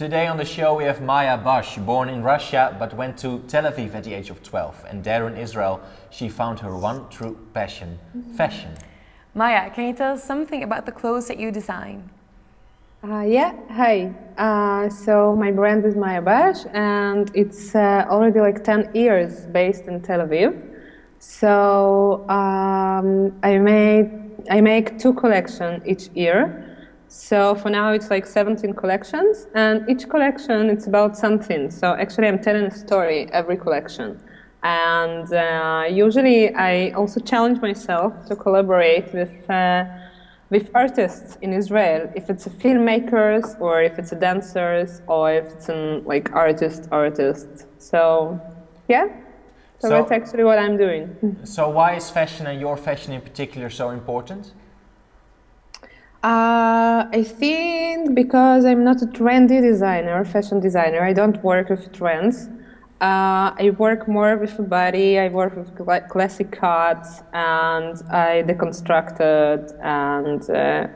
Today on the show we have Maya Bash, born in Russia but went to Tel Aviv at the age of 12 and there in Israel she found her one true passion, fashion. Maya, can you tell us something about the clothes that you design? Uh, yeah, hi. Uh, so my brand is Maya Bash and it's uh, already like 10 years based in Tel Aviv. So um, I, made, I make two collections each year. So for now it's like 17 collections and each collection it's about something. So actually I'm telling a story every collection. And uh, usually I also challenge myself to collaborate with, uh, with artists in Israel, if it's a filmmakers or if it's a dancers or if it's an like artist artist. So yeah, so, so that's actually what I'm doing. So why is fashion and your fashion in particular so important? Uh, I think because I'm not a trendy designer, fashion designer, I don't work with trends. Uh, I work more with body, I work with cl classic cuts and I deconstructed and uh,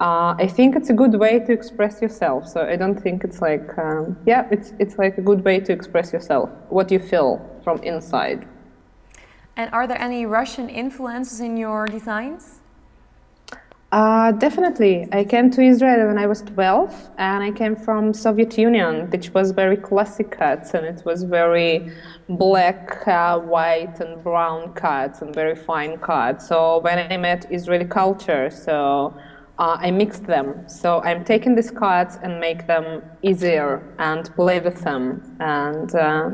uh, I think it's a good way to express yourself. So I don't think it's like, um, yeah, it's, it's like a good way to express yourself, what you feel from inside. And are there any Russian influences in your designs? Uh, definitely. I came to Israel when I was 12 and I came from Soviet Union, which was very classic cuts and it was very black, uh, white and brown cuts and very fine cuts. So when I met Israeli culture, so uh, I mixed them. So I'm taking these cuts and make them easier and play with them and uh,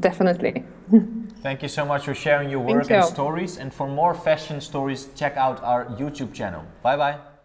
definitely. Thank you so much for sharing your work and stories. And for more fashion stories, check out our YouTube channel. Bye bye.